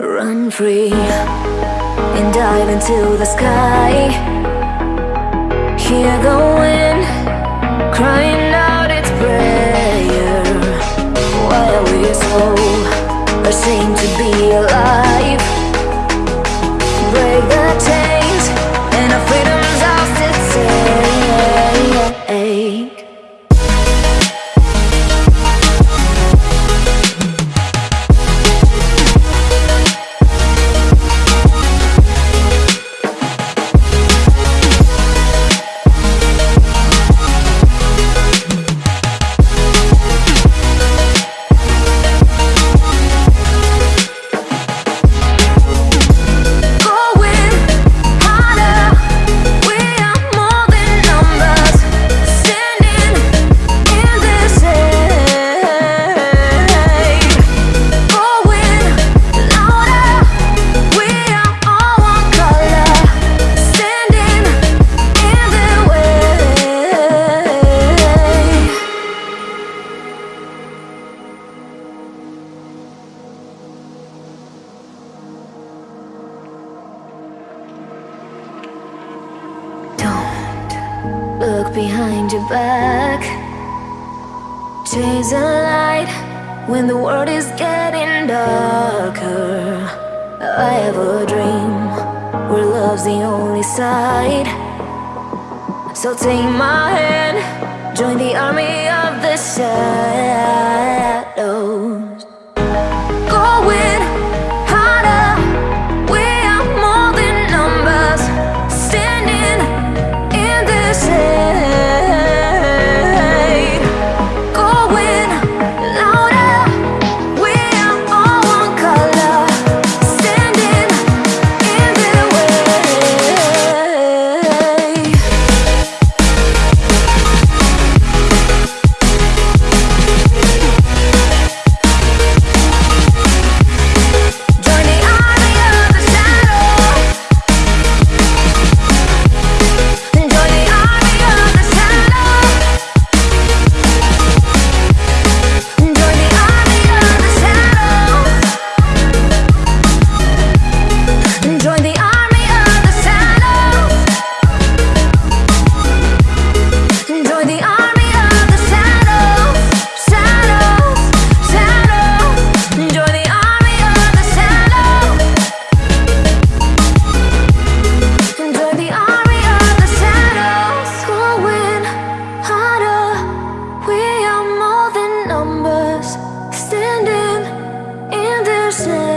Run free and dive into the sky. Hear the ashamed to be alive? Break the behind your back. Chase a light when the world is getting darker. I have a dream where love's the only side. So take my hand, join the army of the shadows. person